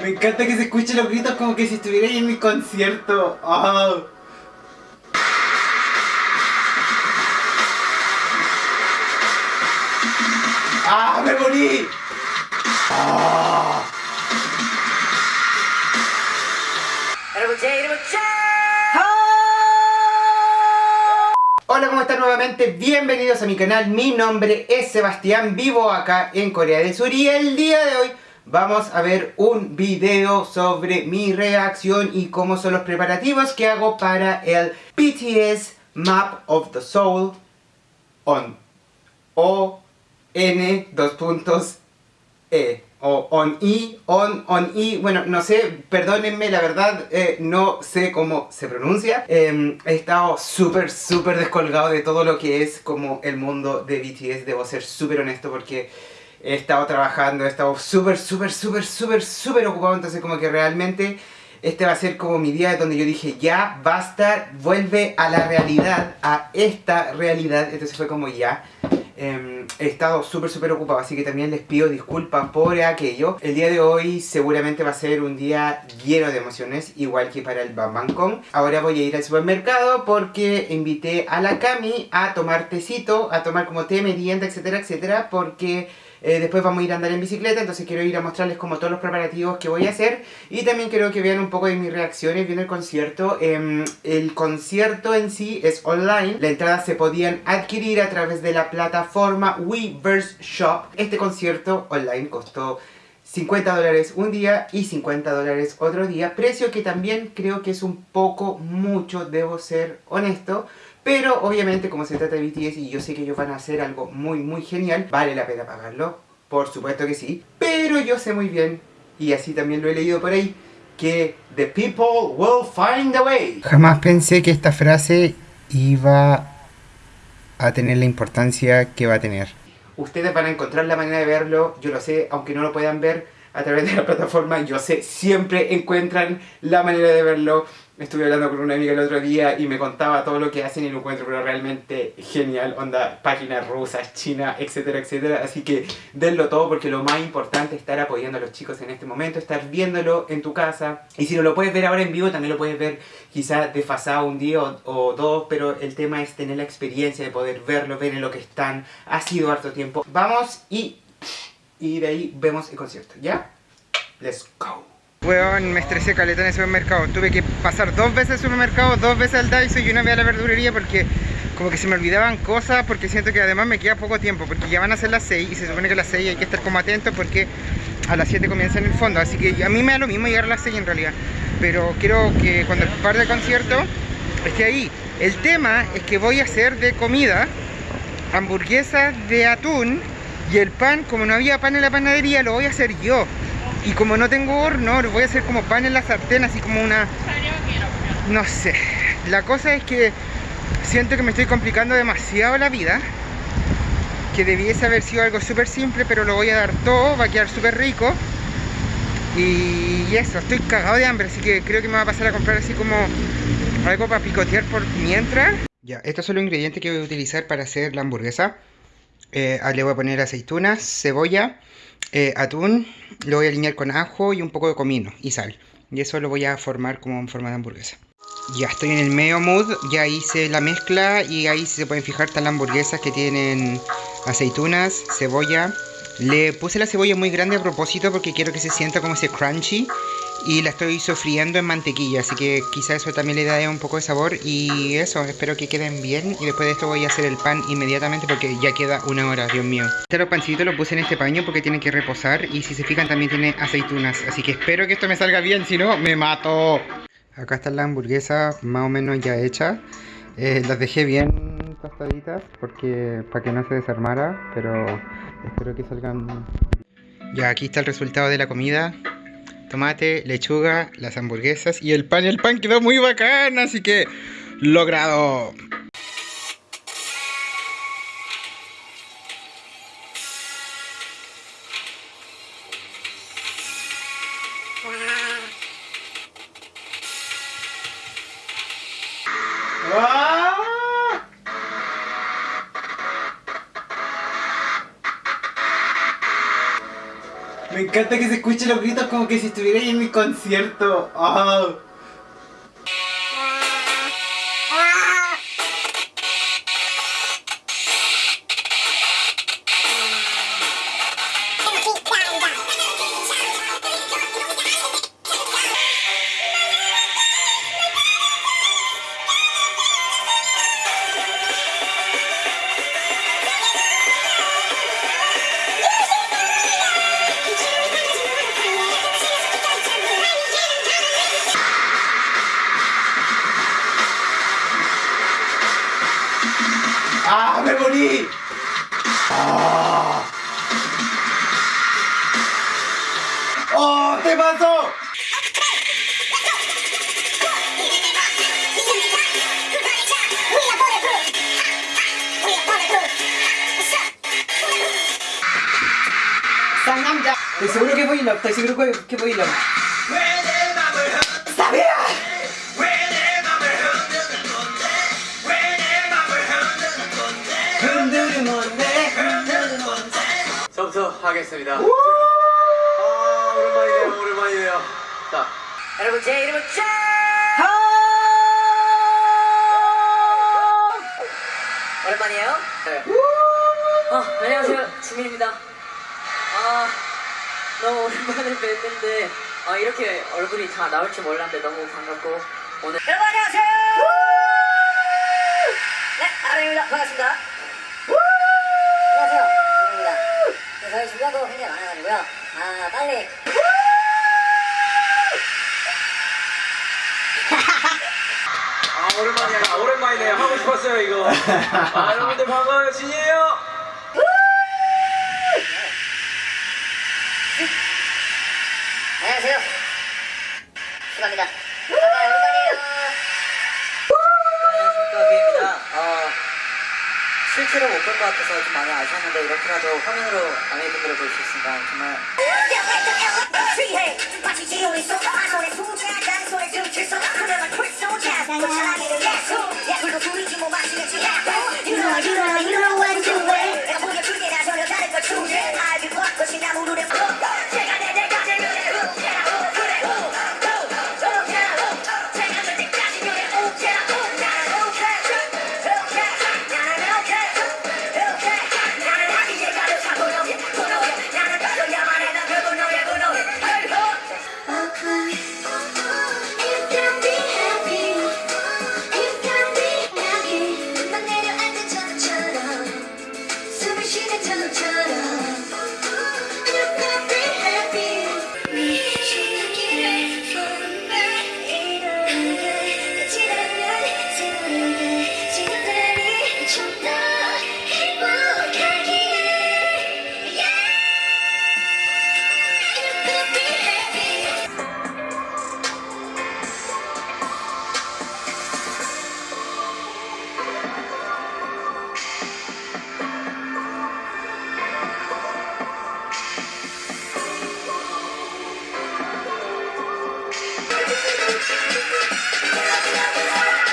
Me encanta que se escuchen los gritos como que si estuviera ahí en mi concierto. Oh. ¡Ah! ¡Me morí! ¡Ah! Hola, ¿cómo están nuevamente? Bienvenidos a mi canal, mi nombre es Sebastián, vivo acá en Corea del Sur y el día de hoy vamos a ver un video sobre mi reacción y cómo son los preparativos que hago para el BTS Map of the Soul on. O N dos puntos E. O on I, on, on I, bueno, no sé, perdónenme, la verdad, eh, no sé cómo se pronuncia. Em, he estado súper, súper descolgado de todo lo que es como el mundo de BTS, debo ser súper honesto porque he estado trabajando, he estado súper, súper, súper, súper, súper ocupado, entonces como que realmente este va a ser como mi día donde yo dije, ya, basta, vuelve a la realidad, a esta realidad, entonces fue como ya. Em, he estado súper súper ocupado, así que también les pido disculpas por aquello. El día de hoy seguramente va a ser un día lleno de emociones, igual que para el Bam Kong. Ahora voy a ir al supermercado porque invité a la Cami a tomar tecito, a tomar como té, merienda, etcétera, etcétera, porque eh, después vamos a ir a andar en bicicleta, entonces quiero ir a mostrarles como todos los preparativos que voy a hacer. Y también quiero que vean un poco de mis reacciones viendo el concierto. Em, el concierto en sí es online. Las entradas se podían adquirir a través de la plataforma Weverse Shop. Este concierto online costó 50 dólares un día y 50 dólares otro día. Precio que también creo que es un poco mucho, debo ser honesto. Pero obviamente como se trata de BTS y yo sé que ellos van a hacer algo muy muy genial, vale la pena pagarlo, por supuesto que sí. Pero yo sé muy bien, y así también lo he leído por ahí, que the people will find a way. Jamás pensé que esta frase iba a tener la importancia que va a tener. Ustedes van a encontrar la manera de verlo, yo lo sé, aunque no lo puedan ver a través de la plataforma, yo sé, siempre encuentran la manera de verlo. Estuve hablando con una amiga el otro día y me contaba todo lo que hacen y lo encuentro pero realmente genial, onda, páginas rusas, China, etcétera, etcétera. Así que denlo todo porque lo más importante es estar apoyando a los chicos en este momento, estar viéndolo en tu casa. Y si no lo puedes ver ahora en vivo, también lo puedes ver quizás desfasado un día o, dos, pero el tema es tener la experiencia de poder verlo, ver en lo que están. Ha sido harto tiempo. Vamos y, y de ahí vemos el concierto, ¿ya? Let's go. Weón, me estresé caleta en el supermercado. Tuve que pasar dos veces al supermercado, dos veces al Daiso y una vez a la verdulería porque como que se me olvidaban cosas porque siento que además me queda poco tiempo porque ya van a ser las 6 y se supone que a las 6 hay que estar como atento porque a las 7 comienza en el fondo. Así que a mí me da lo mismo llegar a las 6 en realidad. Pero quiero que cuando el concierto esté ahí. El tema es que voy a hacer de comida hamburguesas de atún y el pan, como no había pan en la panadería, lo voy a hacer yo. Y como no tengo horno, voy a hacer como pan en la sartén, así como una... No sé. La cosa es que siento que me estoy complicando demasiado la vida. Que debiese haber sido algo súper simple, pero lo voy a dar todo, va a quedar súper rico. Y eso, estoy cagado de hambre, así que creo que me va a pasar a comprar así como algo para picotear por mientras. Ya, estos son los ingredientes que voy a utilizar para hacer la hamburguesa. Eh, le voy a poner aceitunas, cebolla, eh, atún, lo voy a alinear con ajo y un poco de comino y sal. Y eso lo voy a formar como en forma de hamburguesa. Ya estoy en el medio mood, ya hice la mezcla y ahí se pueden fijar están las hamburguesas que tienen aceitunas, cebolla. Le puse la cebolla muy grande a propósito porque quiero que se sienta como ese crunchy y la estoy sofriendo en mantequilla, así que quizá eso también le da un poco de sabor. Y eso, espero que queden bien. Y después de esto voy a hacer el pan inmediatamente porque ya queda una hora, Dios mío. Este los pancitos los puse en este paño porque tienen que reposar y si se fijan también tiene aceitunas, así que espero que esto me salga bien, si no, me mato. Acá están las hamburguesas más o menos ya hechas, eh, las dejé bien tostaditas porque para que no se desarmara, pero espero que salgan... Ya aquí está el resultado de la comida tomate, lechuga, las hamburguesas y el pan. El pan quedó muy bacán, así que logrado. Me encanta que se escuchen los gritos como que si estuvierais en mi concierto. Oh. ¡Me morí! ¡Ah! ¡Oh! ¡Te pasó! 쌍남자! Estoy seguro que voy a estoy seguro que, que voy a ¡Sabía! 하겠습니다. 우! 아 오랜만이네요 오랜만이네요. 자 여러분 제 이름은 짠! 오랜만이에요. 네. 어, 안녕하세요. 주민입니다. 아, 너무 오랜만에 뵀는데 아, 이렇게 얼굴이 다 나올 줄 몰랐는데 너무 반갑고 오늘 여러분 안녕하세요. 네, 아랑입니다. 반갑습니다. 안녕하세요. 주민입니다. 준비한 거 굉장히 많아가지고요. 아, 빨리 아 오랜만이야 오랜만이네요 하고 싶었어요 이거. 아 여러분들 반가워요 진이에요. 안녕하세요. 수고합니다. 실제로 못 볼 것 같아서 좀 많이 아쉬웠는데 이렇게라도 화면으로 아메이분들을 볼 수 있으니까 정말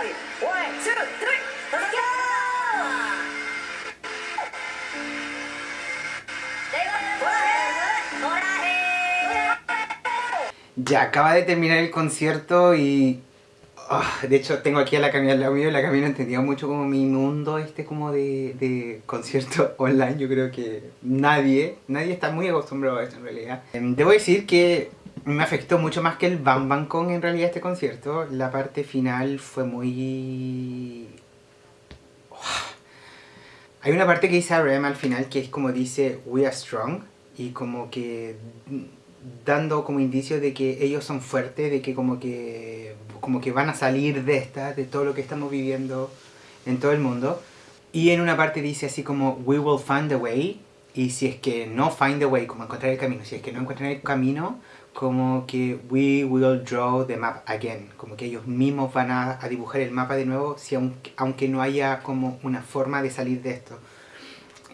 One, two, three, let's! Ya acaba de terminar el concierto y... Ah, de hecho, tengo aquí a la Camila al lado mío y la Camila entendido mucho como mi mundo este como de, de concierto online. Yo creo que nadie, nadie está muy acostumbrado a esto en realidad. Em, debo decir que me afectó mucho más que el Bang Bang Con en realidad este concierto. La parte final fue muy... Hay una parte que dice RM al final que es como dice We are strong y como que dando como indicio de que ellos son fuertes, de que como que como que van a salir de esta, de todo lo que estamos viviendo en todo el mundo. Y en una parte dice así como we will find a way y si es que no find the way, como encontrar el camino, si es que no encuentran el camino, como que we will draw the map again, como que ellos mismos van a, a dibujar el mapa de nuevo, si aunque, aunque no haya como una forma de salir de esto.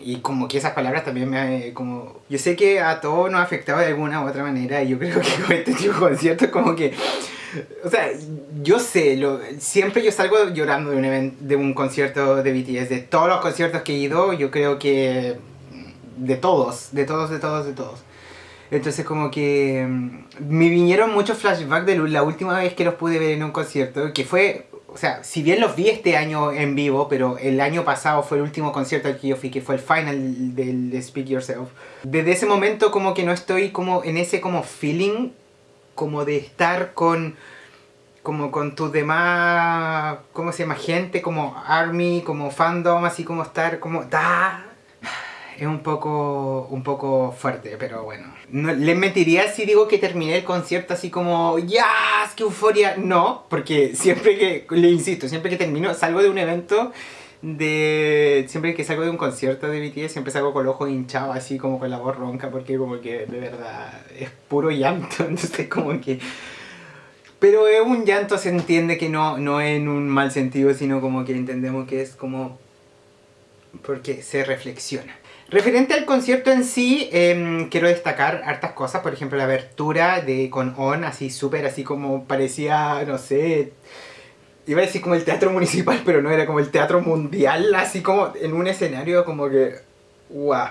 Y como que esas palabras también me... Como, yo sé que a todos nos ha afectado de alguna u otra manera y yo creo que con este tipo de conciertos como que... O sea, yo sé, lo, siempre yo salgo llorando de un, event- de un concierto de BTS, de todos los conciertos que he ido, yo creo que de todos, de todos, de todos, de todos. Entonces como que mm, me vinieron muchos flashbacks de la última vez que los pude ver en un concierto, que fue, o sea, si bien los vi este año en vivo, pero el año pasado fue el último concierto al que yo fui, que fue el final del Speak Yourself. Desde ese momento como que no estoy como en ese como feeling como de estar con como con tus demás, ¿cómo se llama? Gente, como Army, como fandom, así como estar como... Da, es un poco, un poco fuerte, pero bueno. No, les mentiría si digo que terminé el concierto así como, ¡ya! ¡Qué euforia! No, porque siempre que, le insisto, siempre que termino, salgo de un evento de... Siempre que salgo de un concierto de BTS, siempre salgo con el ojo hinchado, así como con la voz ronca, porque como que de verdad es puro llanto, entonces como que... Pero es un llanto, se entiende que no, no en un mal sentido, sino como que entendemos que es como... Porque se reflexiona. Referente al concierto en sí, em, quiero destacar hartas cosas, por ejemplo la abertura de con On, así súper, así como parecía, no sé, iba a decir como el teatro municipal, pero no, era como el teatro mundial, así como en un escenario como que, guau.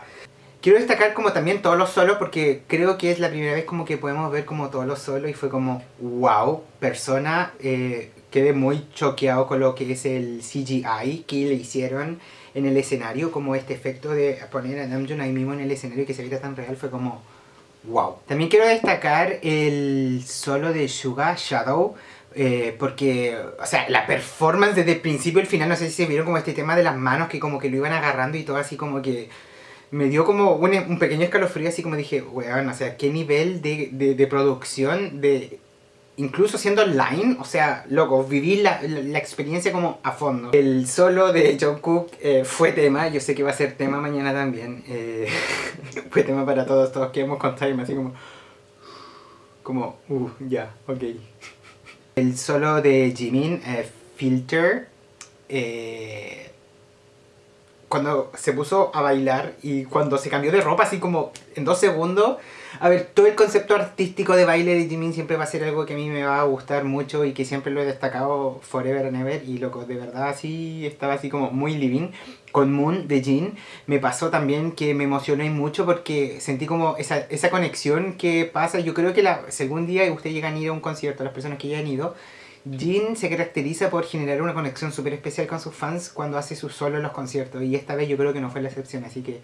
Quiero destacar como también todos los solos porque creo que es la primera vez como que podemos ver como todos los solos y fue como, wow, persona, eh, quedé muy choqueado con lo que es el CGI que le hicieron en el escenario, como este efecto de poner a Namjoon ahí mismo en el escenario que se veía tan real fue como wow. También quiero destacar el solo de Suga Shadow, eh, porque, o sea, la performance desde el principio al final, no sé si se vieron como este tema de las manos que como que lo iban agarrando y todo así como que me dio como un, un pequeño escalofrío así como dije, weón, o sea, qué nivel de, de producción, de incluso siendo online, o sea, loco, viví la, la, experiencia como a fondo. El solo de Jungkook eh, fue tema, yo sé que va a ser tema mañana también, eh, fue tema para todos, todos quedamos con time, así como, como, uh, ya, ok. El solo de Jimin, eh, Filter, eh, cuando se puso a bailar y cuando se cambió de ropa así como en dos segundos. A ver, todo el concepto artístico de baile de Jimin siempre va a ser algo que a mí me va a gustar mucho y que siempre lo he destacado forever and ever. Y loco, de verdad así estaba así como muy living. Con Moon de Jin me pasó también que me emocioné mucho porque sentí como esa, esa conexión que pasa. Yo creo que la, si algún día ustedes llegan a ir a un concierto, las personas que ya han ido, Jin se caracteriza por generar una conexión súper especial con sus fans cuando hace su solo en los conciertos y esta vez yo creo que no fue la excepción, así que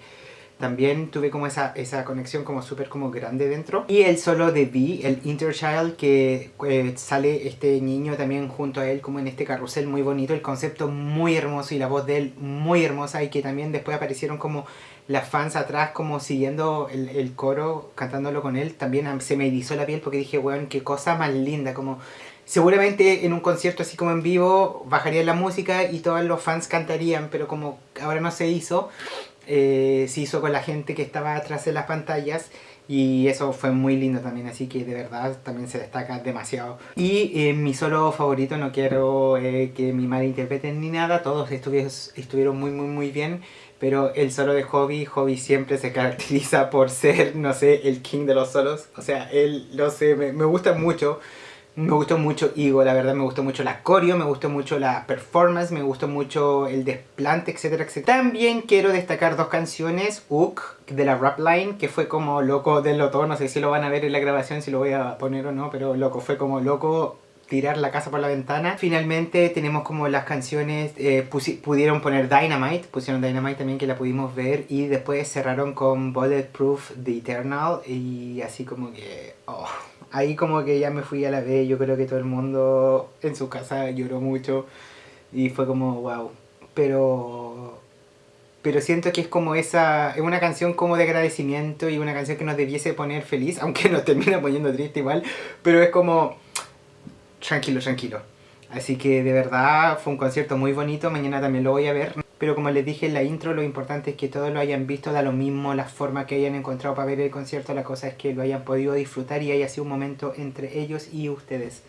también tuve como esa, esa conexión como súper como grande dentro. Y el solo de V, el Interchild, que eh, sale este niño también junto a él como en este carrusel muy bonito, el concepto muy hermoso y la voz de él muy hermosa y que también después aparecieron como las fans atrás como siguiendo el, coro, cantándolo con él, también se me erizó la piel porque dije, weón, qué cosa más linda, como seguramente en un concierto así como en vivo bajaría la música y todos los fans cantarían, pero como ahora no se hizo, eh, se hizo con la gente que estaba atrás de las pantallas y eso fue muy lindo también, así que de verdad también se destaca demasiado. Y eh, mi solo favorito, no quiero eh, que mi madre interpreten ni nada, todos estuvieron muy muy muy bien, pero el solo de Hobby, Hobby siempre se caracteriza por ser, no sé, el king de los solos, o sea, él, no sé, me, me gusta mucho. Me gustó mucho Igo, la verdad me gustó mucho la coreo, me gustó mucho la performance, me gustó mucho el desplante, etcétera, etcétera. También quiero destacar dos canciones, Uk, de la rap line, que fue como loco del loto, no sé si lo van a ver en la grabación, si lo voy a poner o no, pero loco, fue como loco tirar la casa por la ventana. Finalmente tenemos como las canciones, eh, pudieron poner Dynamite, pusieron Dynamite también que la pudimos ver y después cerraron con Bulletproof The Eternal y así como que... Oh ahí como que ya me fui a la vez, yo creo que todo el mundo en su casa lloró mucho y fue como wow, pero pero siento que es como esa, es una canción como de agradecimiento y una canción que nos debiese poner feliz, aunque nos termina poniendo triste igual, pero es como tranquilo, tranquilo. Así que de verdad fue un concierto muy bonito, mañana también lo voy a ver. Pero como les dije en la intro, lo importante es que todos lo hayan visto, da lo mismo la forma que hayan encontrado para ver el concierto, la cosa es que lo hayan podido disfrutar y haya sido un momento entre ellos y ustedes.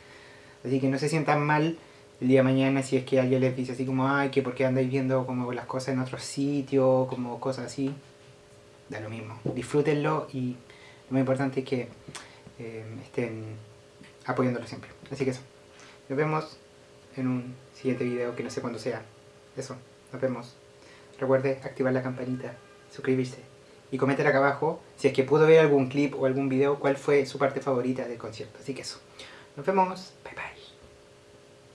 Así que no se sientan mal el día de mañana si es que alguien les dice así como, ay, que porque andáis viendo como las cosas en otros sitios, como cosas así. Da lo mismo, disfrútenlo y lo más importante es que eh, estén apoyándolo siempre. Así que eso, nos vemos en un siguiente video que no sé cuándo sea. Eso, nos vemos. Recuerde activar la campanita, suscribirse y comentar acá abajo si es que pudo ver algún clip o algún video cuál fue su parte favorita del concierto. Así que eso, nos vemos.